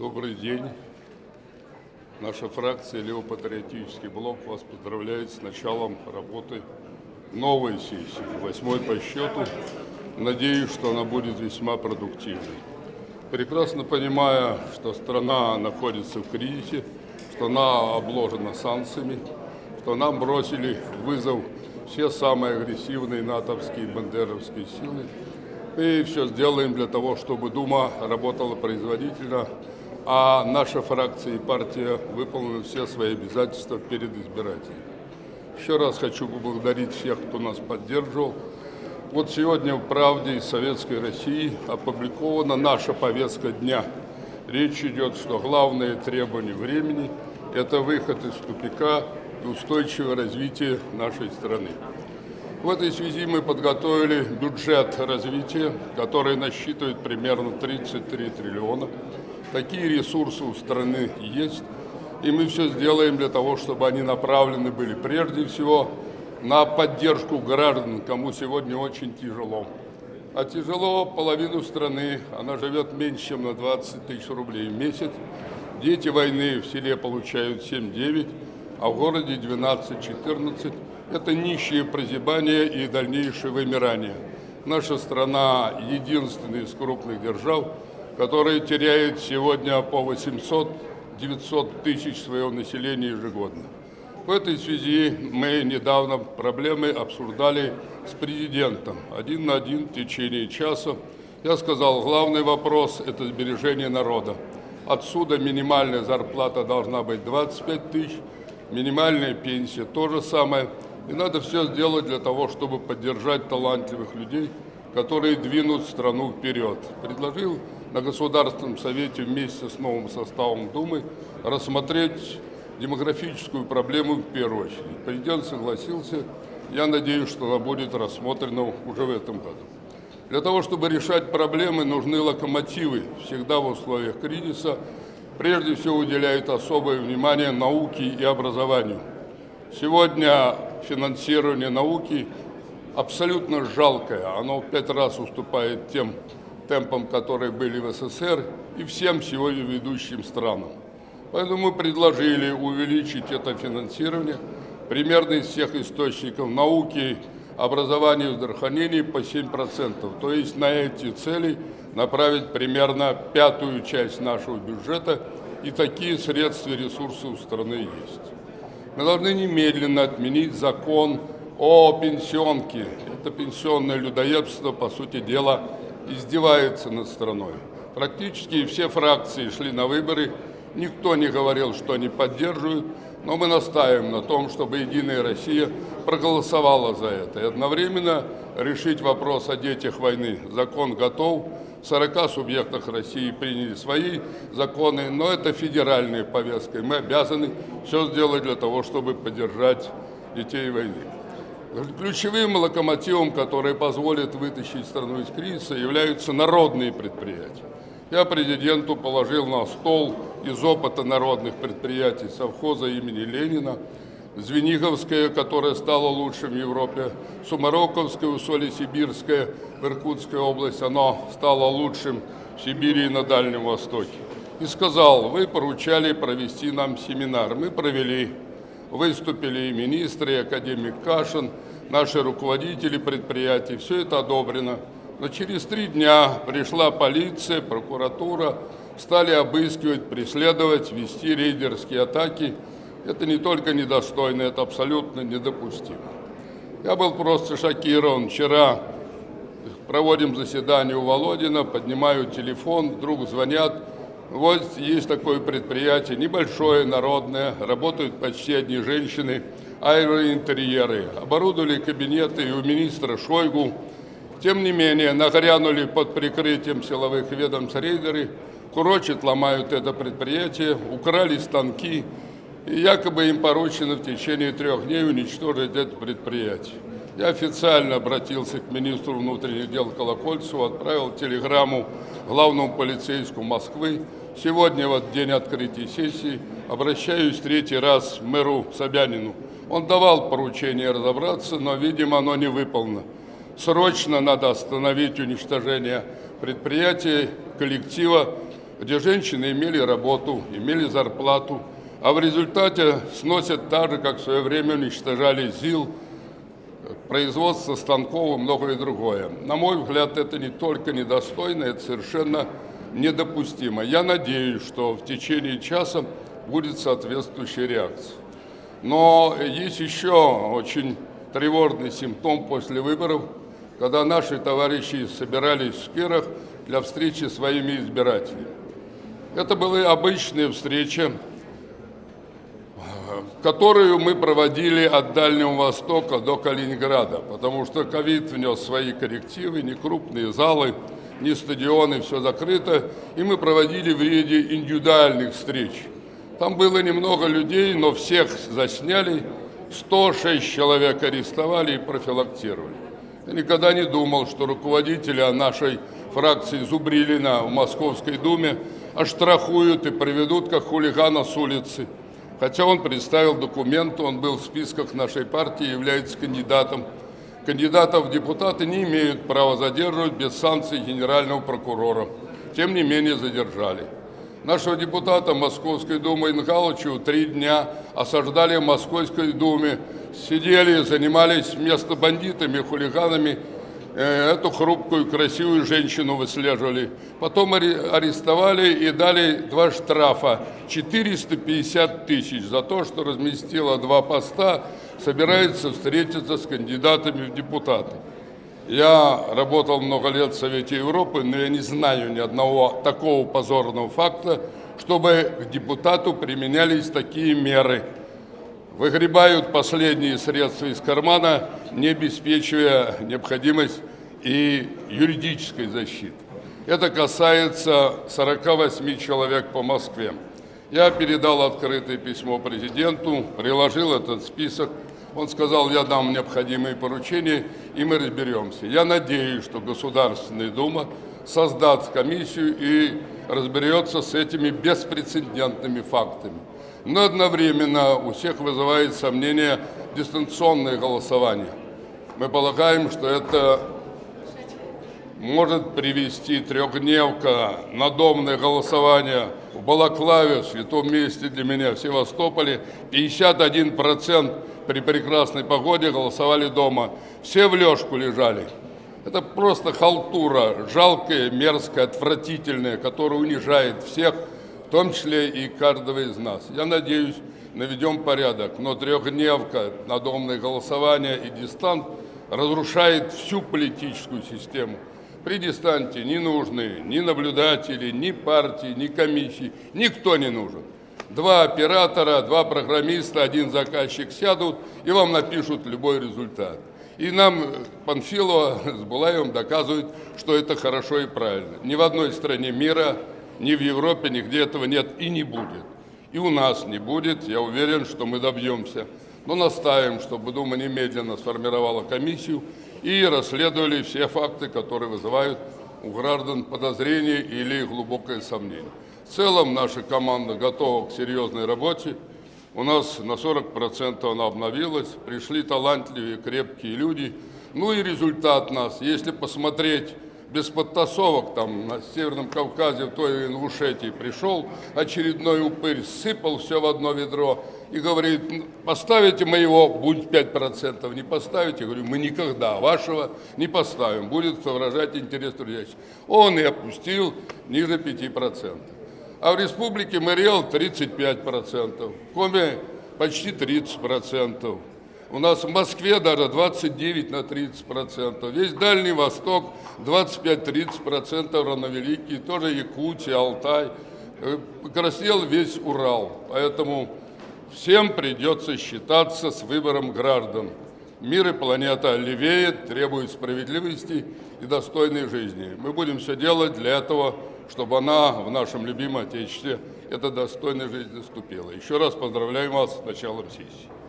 Добрый день. Наша фракция «Левопатриотический блок» вас поздравляет с началом работы новой сессии, восьмой по счету. Надеюсь, что она будет весьма продуктивной. Прекрасно понимая, что страна находится в кризисе, что она обложена санкциями, что нам бросили вызов все самые агрессивные натовские и бандеровские силы, мы все сделаем для того, чтобы Дума работала производительно, а наша фракция и партия выполнили все свои обязательства перед избирателями. Еще раз хочу поблагодарить всех, кто нас поддерживал. Вот сегодня в «Правде» из Советской России опубликована наша повестка дня. Речь идет, что главное требование времени – это выход из тупика и устойчивое развитие нашей страны. В этой связи мы подготовили бюджет развития, который насчитывает примерно 33 триллиона. Такие ресурсы у страны есть, и мы все сделаем для того, чтобы они направлены были прежде всего на поддержку граждан, кому сегодня очень тяжело. А тяжело половину страны, она живет меньше, чем на 20 тысяч рублей в месяц. Дети войны в селе получают 7-9, а в городе 12-14 это нищее прозябание и дальнейшее вымирание. Наша страна единственная из крупных держав, которая теряет сегодня по 800-900 тысяч своего населения ежегодно. В этой связи мы недавно проблемы обсуждали с президентом один на один в течение часа. Я сказал, главный вопрос – это сбережение народа. Отсюда минимальная зарплата должна быть 25 тысяч, минимальная пенсия – то же самое – и надо все сделать для того, чтобы поддержать талантливых людей, которые двинут страну вперед. Предложил на Государственном Совете вместе с новым составом Думы рассмотреть демографическую проблему в первую очередь. Президент согласился. Я надеюсь, что она будет рассмотрена уже в этом году. Для того, чтобы решать проблемы, нужны локомотивы. Всегда в условиях кризиса прежде всего уделяют особое внимание науке и образованию. Сегодня финансирование науки абсолютно жалкое. Оно в пять раз уступает тем темпам, которые были в СССР и всем сегодня ведущим странам. Поэтому мы предложили увеличить это финансирование примерно из всех источников науки, образования и здравоохранения по 7%. То есть на эти цели направить примерно пятую часть нашего бюджета, и такие средства и ресурсы у страны есть. Мы должны немедленно отменить закон о пенсионке. Это пенсионное людоедство, по сути дела, издевается над страной. Практически все фракции шли на выборы, никто не говорил, что они поддерживают, но мы настаиваем на том, чтобы «Единая Россия» проголосовала за это. И одновременно решить вопрос о детях войны. Закон готов, в 40 субъектах России приняли свои законы, но это федеральная повестка, и мы обязаны все сделать для того, чтобы поддержать детей войны. Ключевым локомотивом, который позволит вытащить страну из кризиса, являются народные предприятия. Я президенту положил на стол из опыта народных предприятий совхоза имени Ленина – Звениговская, которая стала лучшим в Европе, Сумароковская, Усолье-Сибирская в Иркутской области, оно стало лучшим в Сибири и на Дальнем Востоке. И сказал, вы поручали провести нам семинар. Мы провели, выступили и министры, и академик Кашин, наши руководители предприятий, все это одобрено. Но через три дня пришла полиция, прокуратура, стали обыскивать, преследовать, вести рейдерские атаки – это не только недостойно, это абсолютно недопустимо. Я был просто шокирован. Вчера проводим заседание у Володина, поднимаю телефон, вдруг звонят. Вот есть такое предприятие, небольшое, народное, работают почти одни женщины, аэроинтерьеры. Оборудовали кабинеты и у министра Шойгу. Тем не менее, нагрянули под прикрытием силовых ведомств рейдеры, курочат, ломают это предприятие, украли станки, и якобы им поручено в течение трех дней уничтожить это предприятие. Я официально обратился к министру внутренних дел Колокольцеву, отправил телеграмму главному полицейскому Москвы. Сегодня, вот день открытия сессии, обращаюсь третий раз к мэру Собянину. Он давал поручение разобраться, но, видимо, оно не выполнено. Срочно надо остановить уничтожение предприятия, коллектива, где женщины имели работу, имели зарплату, а в результате сносят так же, как в свое время уничтожали ЗИЛ, производство станков и многое другое. На мой взгляд, это не только недостойно, это совершенно недопустимо. Я надеюсь, что в течение часа будет соответствующая реакция. Но есть еще очень тревожный симптом после выборов, когда наши товарищи собирались в Кирах для встречи с своими избирателями. Это были обычные встречи, которую мы проводили от Дальнего Востока до Калининграда, потому что ковид внес свои коррективы, не крупные залы, не стадионы, все закрыто, и мы проводили в ряде индивидуальных встреч. Там было немного людей, но всех засняли, 106 человек арестовали и профилактировали. Я никогда не думал, что руководителя нашей фракции Зубрилина в Московской Думе оштрафуют и приведут как хулигана с улицы. Хотя он представил документы, он был в списках нашей партии, является кандидатом. Кандидатов в депутаты не имеют права задерживать без санкций генерального прокурора. Тем не менее задержали. Нашего депутата Московской Думы Ингалычу три дня осаждали в Московской Думе, сидели, занимались вместо бандитами, хулиганами, э, эту хрупкую, красивую женщину выслеживали. Потом арестовали и дали два штрафа, 450 тысяч за то, что разместила два поста, собирается встретиться с кандидатами в депутаты. Я работал много лет в Совете Европы, но я не знаю ни одного такого позорного факта, чтобы к депутату применялись такие меры. Выгребают последние средства из кармана, не обеспечивая необходимость и юридической защиты. Это касается 48 человек по Москве. Я передал открытое письмо президенту, приложил этот список он сказал, я дам необходимые поручения, и мы разберемся. Я надеюсь, что Государственная Дума создаст комиссию и разберется с этими беспрецедентными фактами. Но одновременно у всех вызывает сомнение дистанционное голосование. Мы полагаем, что это может привести трехдневка, надомное голосование в Балаклаве, в святом месте для меня, в Севастополе. 51% при прекрасной погоде голосовали дома. Все в лёжку лежали. Это просто халтура, жалкая, мерзкая, отвратительная, которая унижает всех, в том числе и каждого из нас. Я надеюсь, наведем порядок, но трехдневка, надомное голосование и дистант разрушает всю политическую систему. При дистанте не нужны ни наблюдатели, ни партии, ни комиссии, никто не нужен. Два оператора, два программиста, один заказчик сядут и вам напишут любой результат. И нам Панфилова с Булаевым доказывают, что это хорошо и правильно. Ни в одной стране мира, ни в Европе, нигде этого нет и не будет. И у нас не будет, я уверен, что мы добьемся. Но настаиваем, чтобы Дума немедленно сформировала комиссию и расследовали все факты, которые вызывают у граждан подозрения или глубокое сомнение. В целом наша команда готова к серьезной работе. У нас на 40% она обновилась, пришли талантливые, крепкие люди. Ну и результат нас, если посмотреть без подтасовок, там на Северном Кавказе, в той Ингушетии пришел очередной упырь, сыпал все в одно ведро и говорит, поставите моего, будет 5%, не поставите, говорю, мы никогда вашего не поставим, будет выражать интерес трудящих. Он и опустил ниже 5%. А в республике Мариэл 35%, в Коме почти 30%. У нас в Москве даже 29 на 30 процентов. Весь Дальний Восток 25-30 процентов равновеликий. Тоже Якутия, Алтай. Э, покраснел весь Урал. Поэтому всем придется считаться с выбором граждан. Мир и планета левеет, требует справедливости и достойной жизни. Мы будем все делать для этого, чтобы она в нашем любимом Отечестве, эта достойная жизнь наступила. Еще раз поздравляю вас с началом сессии.